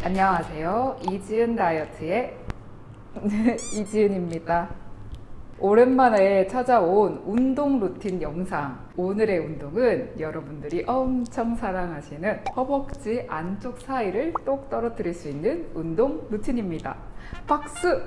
안녕하세요. 이지은 다이어트의 이지은입니다. 오랜만에 찾아온 운동 루틴 영상. 오늘의 운동은 여러분들이 엄청 사랑하시는 허벅지 안쪽 사이를 똑 떨어뜨릴 수 있는 운동 루틴입니다. 박수!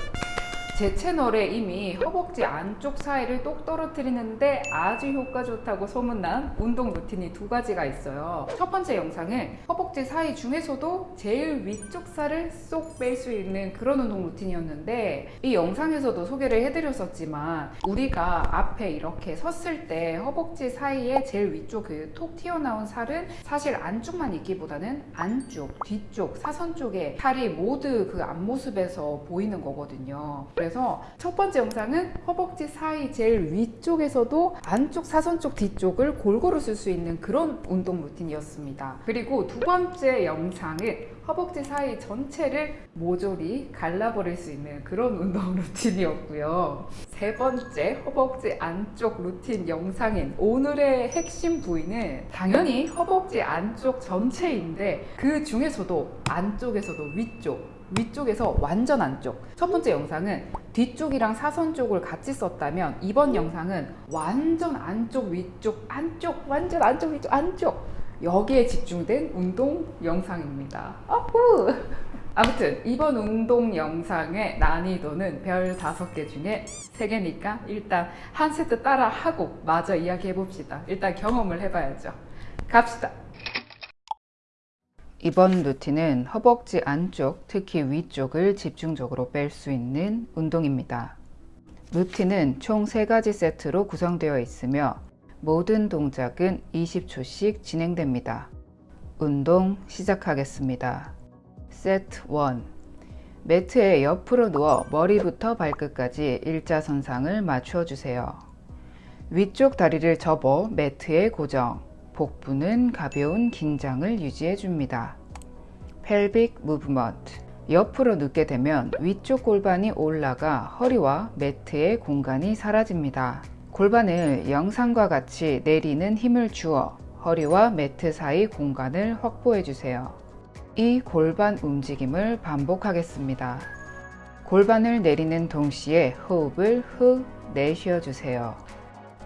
제 채널에 이미 허벅지 안쪽 사이를 똑 떨어뜨리는데 아주 효과 좋다고 소문난 운동 루틴이 두 가지가 있어요. 첫 번째 영상은 허벅지 사이 중에서도 제일 위쪽 살을 쏙 뺄 수 있는 그런 운동 루틴이었는데 이 영상에서도 소개를 해드렸었지만 우리가 앞에 이렇게 섰을 때 허벅지 사이에 제일 위쪽 그 톡 튀어나온 살은 사실 안쪽만 있기보다는 안쪽, 뒤쪽, 사선 쪽에 살이 모두 그 앞모습에서 보이는 거거든요. 그래서 첫 번째 영상은 허벅지 사이 제일 위쪽에서도 안쪽 사선 쪽 뒤쪽을 골고루 쓸 수 있는 그런 운동 루틴이었습니다. 그리고 두 번째 영상은 허벅지 사이 전체를 모조리 갈라버릴 수 있는 그런 운동 루틴이었고요. 세 번째 허벅지 안쪽 루틴 영상인 오늘의 핵심 부위는 당연히 허벅지 안쪽 전체인데 그 중에서도 안쪽에서도 위쪽 위쪽에서 완전 안쪽. 첫 번째 영상은 뒤쪽이랑 사선 쪽을 같이 썼다면 이번 영상은 완전 안쪽 위쪽 안쪽 완전 안쪽 위쪽 안쪽. 여기에 집중된 운동 영상입니다. 아후! 아무튼 이번 운동 영상의 난이도는 별 5개 중에 3개니까 일단 한 세트 따라 하고 마저 이야기해 봅시다. 일단 경험을 해봐야죠. 갑시다 이번 루틴은 허벅지 안쪽, 특히 위쪽을 집중적으로 뺄 수 있는 운동입니다. 루틴은 총 3가지 세트로 구성되어 있으며 모든 동작은 20초씩 진행됩니다. 운동 시작하겠습니다. 세트 1 매트에 옆으로 누워 머리부터 발끝까지 일자선상을 맞춰주세요. 위쪽 다리를 접어 매트에 고정 복부는 가벼운 긴장을 유지해 줍니다. 펠빅 무브먼트 옆으로 눕게 되면 위쪽 골반이 올라가 허리와 매트의 공간이 사라집니다. 골반을 영상과 같이 내리는 힘을 주어 허리와 매트 사이 공간을 확보해 주세요. 이 골반 움직임을 반복하겠습니다. 골반을 내리는 동시에 호흡을 후 내쉬어 주세요.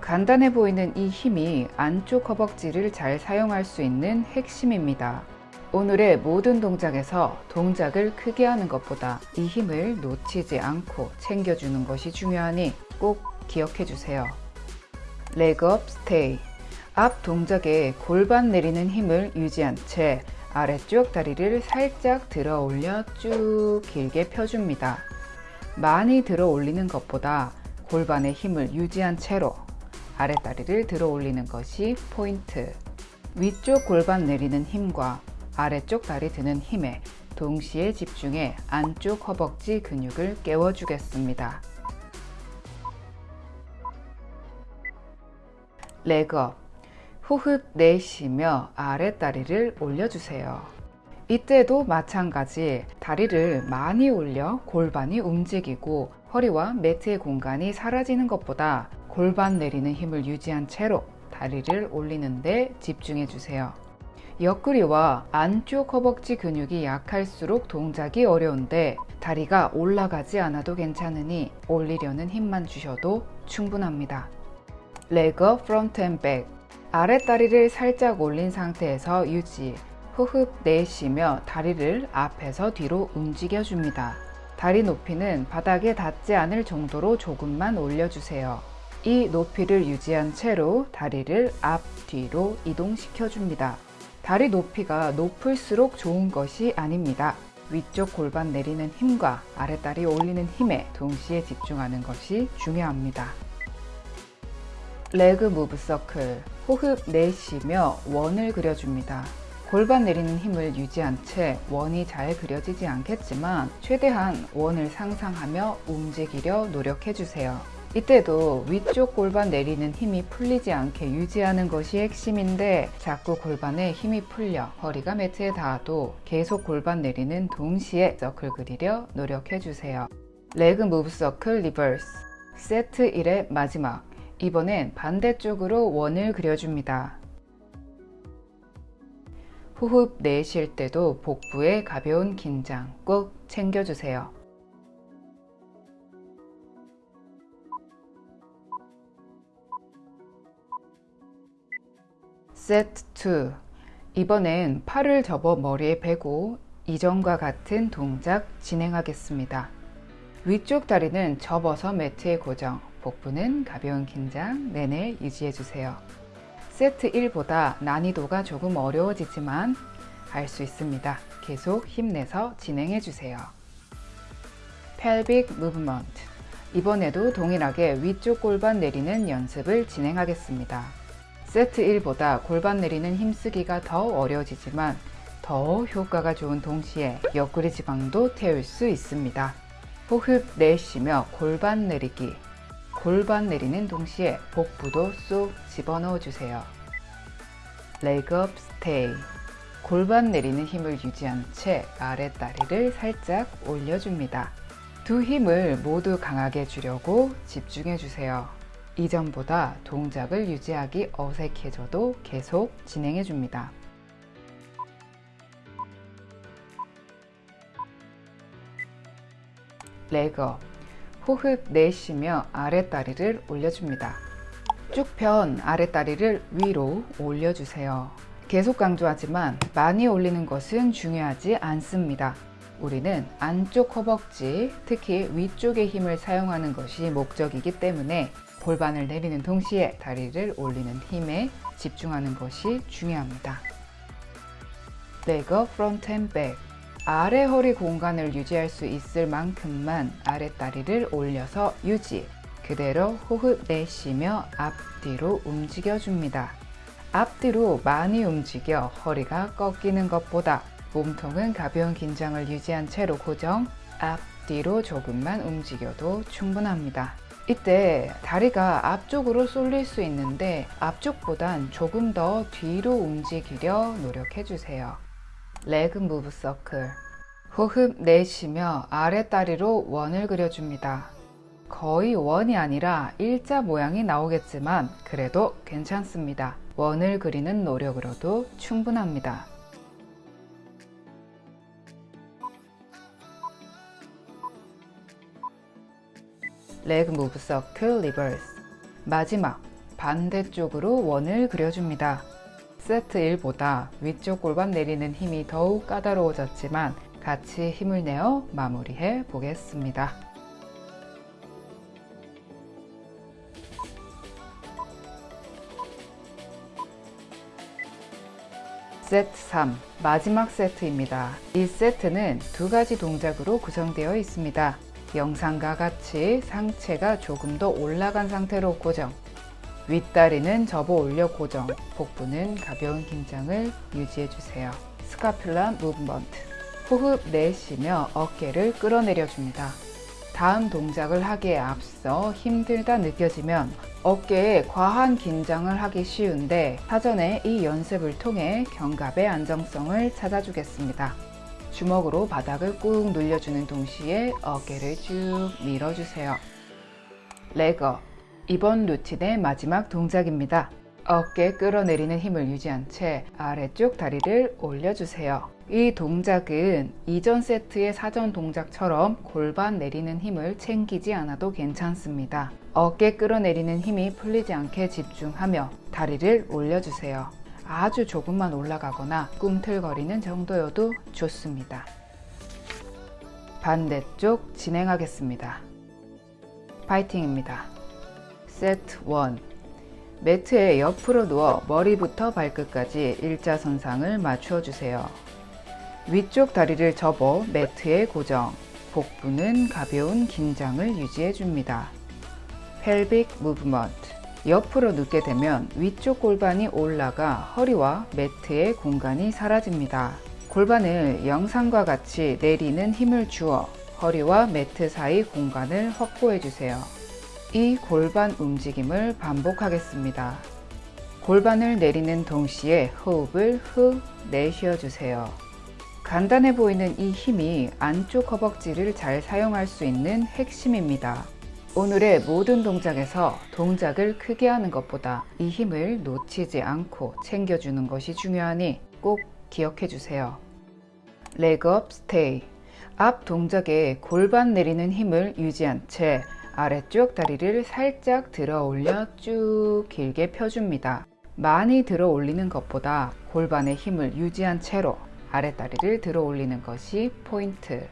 간단해 보이는 이 힘이 안쪽 허벅지를 잘 사용할 수 있는 핵심입니다. 오늘의 모든 동작에서 동작을 크게 하는 것보다 이 힘을 놓치지 않고 챙겨주는 것이 중요하니 꼭 기억해 주세요. 레그업 스테이 앞 동작에 골반 내리는 힘을 유지한 채 아래쪽 다리를 살짝 들어 올려 쭉 길게 펴줍니다. 많이 들어 올리는 것보다 골반의 힘을 유지한 채로 아랫다리를 들어 올리는 것이 포인트 위쪽 골반 내리는 힘과 아래쪽 다리 드는 힘에 동시에 집중해 안쪽 허벅지 근육을 깨워주겠습니다. 레그업 호흡 내쉬며 아랫다리를 올려주세요. 이때도 마찬가지 다리를 많이 올려 골반이 움직이고 허리와 매트의 공간이 사라지는 것보다 골반 내리는 힘을 유지한 채로 다리를 올리는데 집중해 주세요. 옆구리와 안쪽 허벅지 근육이 약할수록 동작이 어려운데 다리가 올라가지 않아도 괜찮으니 올리려는 힘만 주셔도 충분합니다. leg front and back 아랫다리를 살짝 올린 상태에서 유지 호흡 내쉬며 다리를 앞에서 뒤로 움직여 줍니다. 다리 높이는 바닥에 닿지 않을 정도로 조금만 올려주세요. 이 높이를 유지한 채로 다리를 앞, 뒤로 이동시켜 줍니다. 다리 높이가 높을수록 좋은 것이 아닙니다. 위쪽 골반 내리는 힘과 아랫다리 올리는 힘에 동시에 집중하는 것이 중요합니다. leg move circle 호흡 내쉬며 원을 그려줍니다. 골반 내리는 힘을 유지한 채 원이 잘 그려지지 않겠지만 최대한 원을 상상하며 움직이려 노력해주세요. 이때도 위쪽 골반 내리는 힘이 풀리지 않게 유지하는 것이 핵심인데 자꾸 골반에 힘이 풀려 허리가 매트에 닿아도 계속 골반 내리는 동시에 서클 그리려 노력해주세요. leg move circle reverse 세트 1의 마지막 이번엔 반대쪽으로 원을 그려줍니다. 호흡 내쉴 때도 복부의 가벼운 긴장 꼭 챙겨주세요. 세트 2 이번엔 팔을 접어 머리에 베고 이전과 같은 동작 진행하겠습니다. 위쪽 다리는 접어서 매트에 고정, 복부는 가벼운 긴장 내내 유지해주세요. 세트 1보다 난이도가 조금 어려워지지만 할 수 있습니다. 계속 힘내서 진행해주세요. pelvic movement 이번에도 동일하게 위쪽 골반 내리는 연습을 진행하겠습니다. 세트 1보다 골반 내리는 힘쓰기가 더 어려워지지만 더 효과가 좋은 동시에 옆구리 지방도 태울 수 있습니다. 호흡 내쉬며 골반 내리기 골반 내리는 동시에 복부도 쏙 집어넣어 주세요. up stay 골반 내리는 힘을 유지한 채 아래 다리를 살짝 올려줍니다. 두 힘을 모두 강하게 주려고 집중해 주세요. 이전보다 동작을 유지하기 어색해져도 계속 진행해 줍니다. 레거 호흡 내쉬며 아랫다리를 올려줍니다. 쭉 편 아랫다리를 위로 올려주세요. 계속 강조하지만 많이 올리는 것은 중요하지 않습니다. 우리는 안쪽 허벅지, 특히 위쪽의 힘을 사용하는 것이 목적이기 때문에 골반을 내리는 동시에 다리를 올리는 힘에 집중하는 것이 중요합니다. leg front and back. 아래 허리 공간을 유지할 수 있을 만큼만 아랫다리를 올려서 유지 그대로 호흡 내쉬며 앞뒤로 움직여 줍니다 앞뒤로 많이 움직여 허리가 꺾이는 것보다 몸통은 가벼운 긴장을 유지한 채로 고정 앞뒤로 조금만 움직여도 충분합니다 이때 다리가 앞쪽으로 쏠릴 수 있는데 앞쪽보단 조금 더 뒤로 움직이려 노력해 주세요 leg move circle 호흡 내쉬며 아랫다리로 원을 그려줍니다. 거의 원이 아니라 일자 모양이 나오겠지만 그래도 괜찮습니다. 원을 그리는 노력으로도 충분합니다. leg move circle reverse 마지막 반대쪽으로 원을 그려줍니다. 세트 1보다 위쪽 골반 내리는 힘이 더욱 까다로워졌지만 같이 힘을 내어 마무리해 보겠습니다. 세트 3 마지막 세트입니다. 이 세트는 두 가지 동작으로 구성되어 있습니다. 영상과 같이 상체가 조금 더 올라간 상태로 고정 윗다리는 접어 올려 고정, 복부는 가벼운 긴장을 유지해 주세요. 스카퓰라 무브먼트 호흡 내쉬며 어깨를 끌어내려 줍니다. 다음 동작을 하기에 앞서 힘들다 느껴지면 어깨에 과한 긴장을 하기 쉬운데 사전에 이 연습을 통해 견갑의 안정성을 찾아주겠습니다. 주먹으로 바닥을 꾹 눌려주는 동시에 어깨를 쭉 밀어주세요. 레거 이번 루틴의 마지막 동작입니다. 어깨 끌어내리는 힘을 유지한 채 아래쪽 다리를 올려주세요. 이 동작은 이전 세트의 사전 동작처럼 골반 내리는 힘을 챙기지 않아도 괜찮습니다. 어깨 끌어내리는 힘이 풀리지 않게 집중하며 다리를 올려주세요. 아주 조금만 올라가거나 꿈틀거리는 정도여도 좋습니다. 반대쪽 진행하겠습니다. 파이팅입니다. 세트 1 매트에 옆으로 누워 머리부터 발끝까지 일자선상을 맞추어 주세요. 위쪽 다리를 접어 매트에 고정 복부는 가벼운 긴장을 유지해 줍니다. 펠빅 무브먼트 옆으로 눕게 되면 위쪽 골반이 올라가 허리와 매트의 공간이 사라집니다. 골반을 영상과 같이 내리는 힘을 주어 허리와 매트 사이 공간을 확보해 주세요. 이 골반 움직임을 반복하겠습니다. 골반을 내리는 동시에 호흡을 후 내쉬어 주세요. 간단해 보이는 이 힘이 안쪽 허벅지를 잘 사용할 수 있는 핵심입니다. 오늘의 모든 동작에서 동작을 크게 하는 것보다 이 힘을 놓치지 않고 챙겨주는 것이 중요하니 꼭 기억해 주세요. leg up stay 앞 동작에 골반 내리는 힘을 유지한 채 아래쪽 다리를 살짝 들어 올려 쭉 길게 펴줍니다. 많이 들어 올리는 것보다 골반의 힘을 유지한 채로 아랫다리를 들어 올리는 것이 포인트.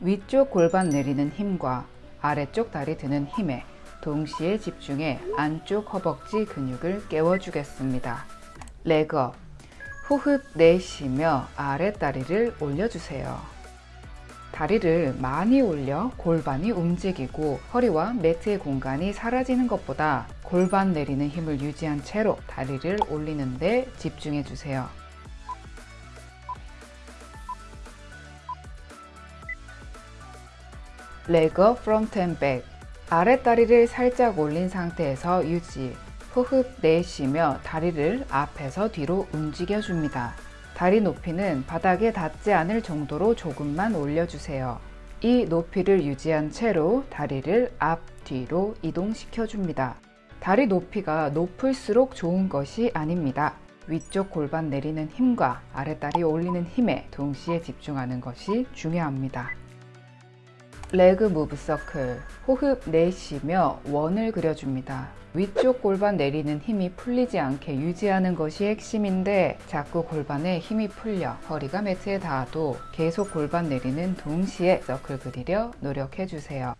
위쪽 골반 내리는 힘과 아래쪽 다리 드는 힘에 동시에 집중해 안쪽 허벅지 근육을 깨워주겠습니다. leg up 호흡 내쉬며 아랫다리를 올려주세요. 다리를 많이 올려 골반이 움직이고 허리와 매트의 공간이 사라지는 것보다 골반 내리는 힘을 유지한 채로 다리를 올리는 데 집중해 주세요. leg front and back. 아랫다리를 살짝 올린 상태에서 유지. 호흡 내쉬며 다리를 앞에서 뒤로 움직여 줍니다. 다리 높이는 바닥에 닿지 않을 정도로 조금만 올려주세요. 이 높이를 유지한 채로 다리를 앞, 뒤로 이동시켜 줍니다. 다리 높이가 높을수록 좋은 것이 아닙니다. 위쪽 골반 내리는 힘과 아랫다리 올리는 힘에 동시에 집중하는 것이 중요합니다. 레그 무브 서클 호흡 내쉬며 원을 그려줍니다. 위쪽 골반 내리는 힘이 풀리지 않게 유지하는 것이 핵심인데 자꾸 골반에 힘이 풀려 허리가 매트에 닿아도 계속 골반 내리는 동시에 서클 그리려 노력해 주세요.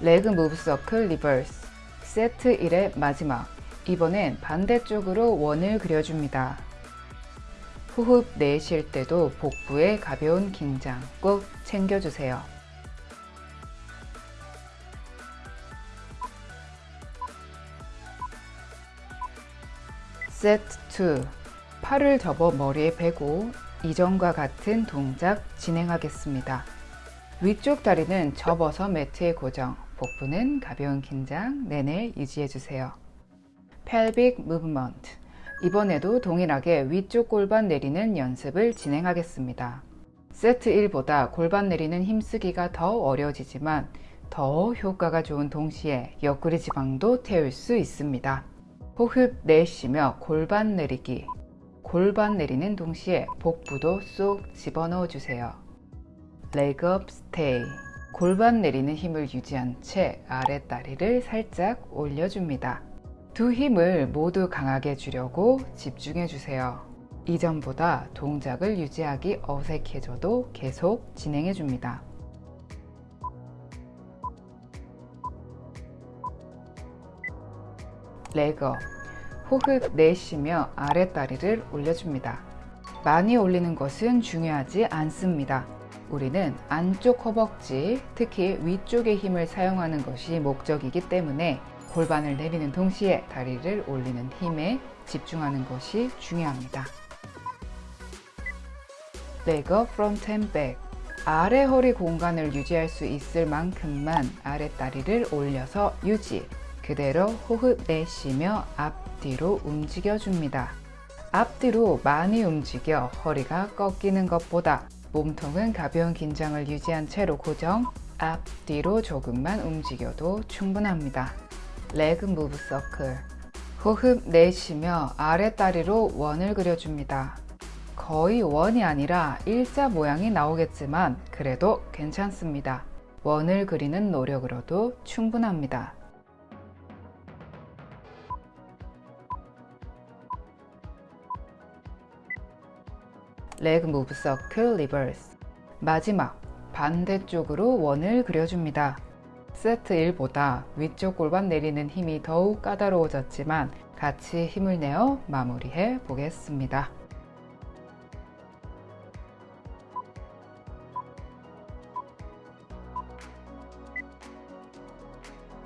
leg move circle reverse 세트 1의 마지막 이번엔 반대쪽으로 원을 그려줍니다. 호흡 내쉴 때도 복부에 가벼운 긴장 꼭 챙겨주세요. 세트 2 팔을 접어 머리에 베고 이전과 같은 동작 진행하겠습니다. 위쪽 다리는 접어서 매트에 고정, 복부는 가벼운 긴장 내내 유지해주세요. pelvic movement 이번에도 동일하게 위쪽 골반 내리는 연습을 진행하겠습니다. 세트 1보다 골반 내리는 힘쓰기가 더 어려워지지만 더 효과가 좋은 동시에 옆구리 지방도 태울 수 있습니다. 호흡 내쉬며 골반 내리기 골반 내리는 동시에 복부도 쏙 집어넣어 주세요. 레그업 스테이 골반 내리는 힘을 유지한 채 아랫다리를 살짝 올려줍니다. 두 힘을 모두 강하게 주려고 집중해 주세요. 이전보다 동작을 유지하기 어색해져도 계속 진행해 줍니다. 레거 호흡 내쉬며 아랫다리를 올려줍니다. 많이 올리는 것은 중요하지 않습니다. 우리는 안쪽 허벅지, 특히 위쪽의 힘을 사용하는 것이 목적이기 때문에 골반을 내리는 동시에 다리를 올리는 힘에 집중하는 것이 중요합니다. leg front and back. 아래 허리 공간을 유지할 수 있을 만큼만 아랫다리를 올려서 유지. 그대로 호흡 내쉬며 앞뒤로 움직여 줍니다. 앞뒤로 많이 움직여 허리가 꺾이는 것보다 몸통은 가벼운 긴장을 유지한 채로 고정, 앞 뒤로 조금만 움직여도 충분합니다. 레그 무브 서클 호흡 내쉬며 아랫다리로 원을 그려줍니다. 거의 원이 아니라 일자 모양이 나오겠지만 그래도 괜찮습니다. 원을 그리는 노력으로도 충분합니다. leg move circle reverse 마지막 반대쪽으로 원을 그려줍니다. 세트 1보다 위쪽 골반 내리는 힘이 더욱 까다로워졌지만 같이 힘을 내어 마무리해 보겠습니다.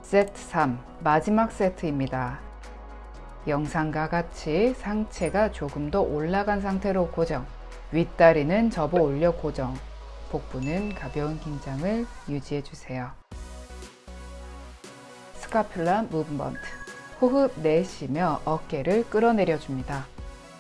세트 3 마지막 세트입니다. 영상과 같이 상체가 조금 더 올라간 상태로 고정 윗다리는 접어 올려 고정 복부는 가벼운 긴장을 유지해 주세요. 스카퓰라 무브먼트 호흡 내쉬며 어깨를 끌어내려 줍니다.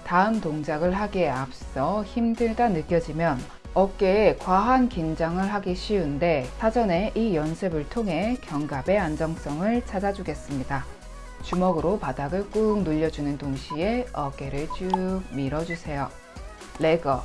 다음 동작을 하기에 앞서 힘들다 느껴지면 어깨에 과한 긴장을 하기 쉬운데 사전에 이 연습을 통해 견갑의 안정성을 찾아주겠습니다. 주먹으로 바닥을 꾹 눌려주는 동시에 어깨를 쭉 밀어주세요. 레거,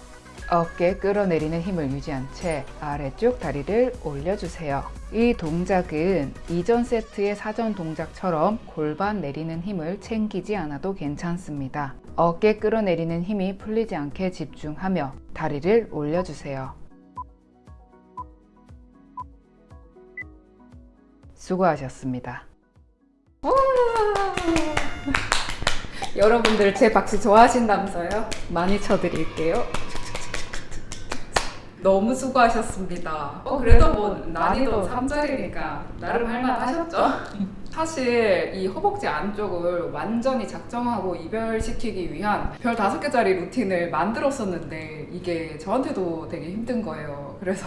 어깨 끌어내리는 힘을 유지한 채 아래쪽 다리를 올려주세요. 이 동작은 이전 세트의 사전 동작처럼 골반 내리는 힘을 챙기지 않아도 괜찮습니다. 어깨 끌어내리는 힘이 풀리지 않게 집중하며 다리를 올려주세요. 수고하셨습니다. 여러분들 제 박수 좋아하신다면서요? 많이 쳐드릴게요. 너무 수고하셨습니다. 어, 그래도 뭐 난이도 3짜리니까 나름 할만하셨죠? 사실 이 허벅지 안쪽을 완전히 작정하고 이별시키기 위한 별 다섯 개짜리 루틴을 만들었었는데 이게 저한테도 되게 힘든 거예요. 그래서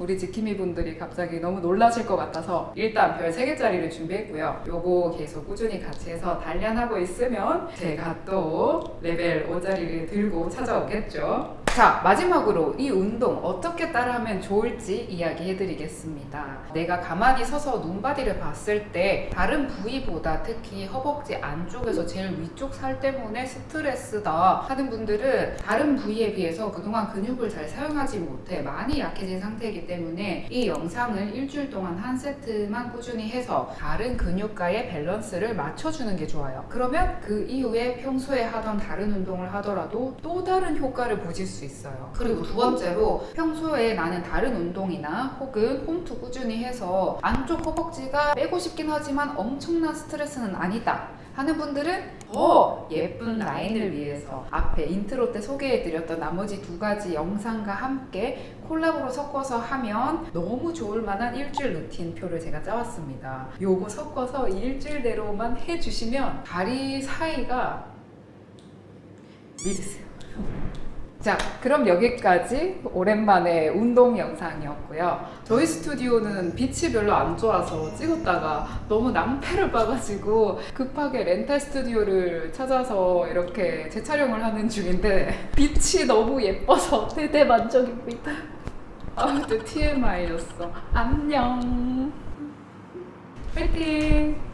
우리 지킴이 분들이 갑자기 너무 놀라실 것 같아서 일단 별 세 개짜리를 준비했고요. 요거 계속 꾸준히 같이 해서 단련하고 있으면 제가 또 레벨 5짜리를 들고 찾아오겠죠. 자, 마지막으로 이 운동 어떻게 따라하면 좋을지 이야기해 드리겠습니다. 내가 가만히 서서 눈바디를 봤을 때 다른 부위보다 특히 허벅지 안쪽에서 제일 위쪽 살 때문에 스트레스다 하는 분들은 다른 부위에 비해서 그동안 근육을 잘 사용하지 못해 많이 약해진 상태이기 때문에 이 영상을 일주일 동안 한 세트만 꾸준히 해서 다른 근육과의 밸런스를 맞춰주는 게 좋아요. 그러면 그 이후에 평소에 하던 다른 운동을 하더라도 또 다른 효과를 보실 수 있어요. 그리고 두 번째로 평소에 나는 다른 운동이나 혹은 홈트 꾸준히 해서 안쪽 허벅지가 빼고 싶긴 하지만 엄청난 스트레스는 아니다. 하는 분들은 더 예쁜 라인을 위해서 앞에 인트로 때 소개해드렸던 나머지 두 가지 영상과 함께 콜라보로 섞어서 하면 너무 좋을 만한 일주일 루틴 표를 제가 짜왔습니다. 요거 섞어서 이 일주일대로만 해주시면 다리 사이가 믿으세요. 자, 그럼 여기까지 오랜만에 운동 영상이었고요. 저희 스튜디오는 빛이 별로 안 좋아서 찍었다가 너무 낭패를 봐가지고 급하게 렌탈 스튜디오를 찾아서 이렇게 재촬영을 하는 중인데 빛이 너무 예뻐서 대대 만족입니다. 아무튼 TMI였어. 안녕. 화이팅!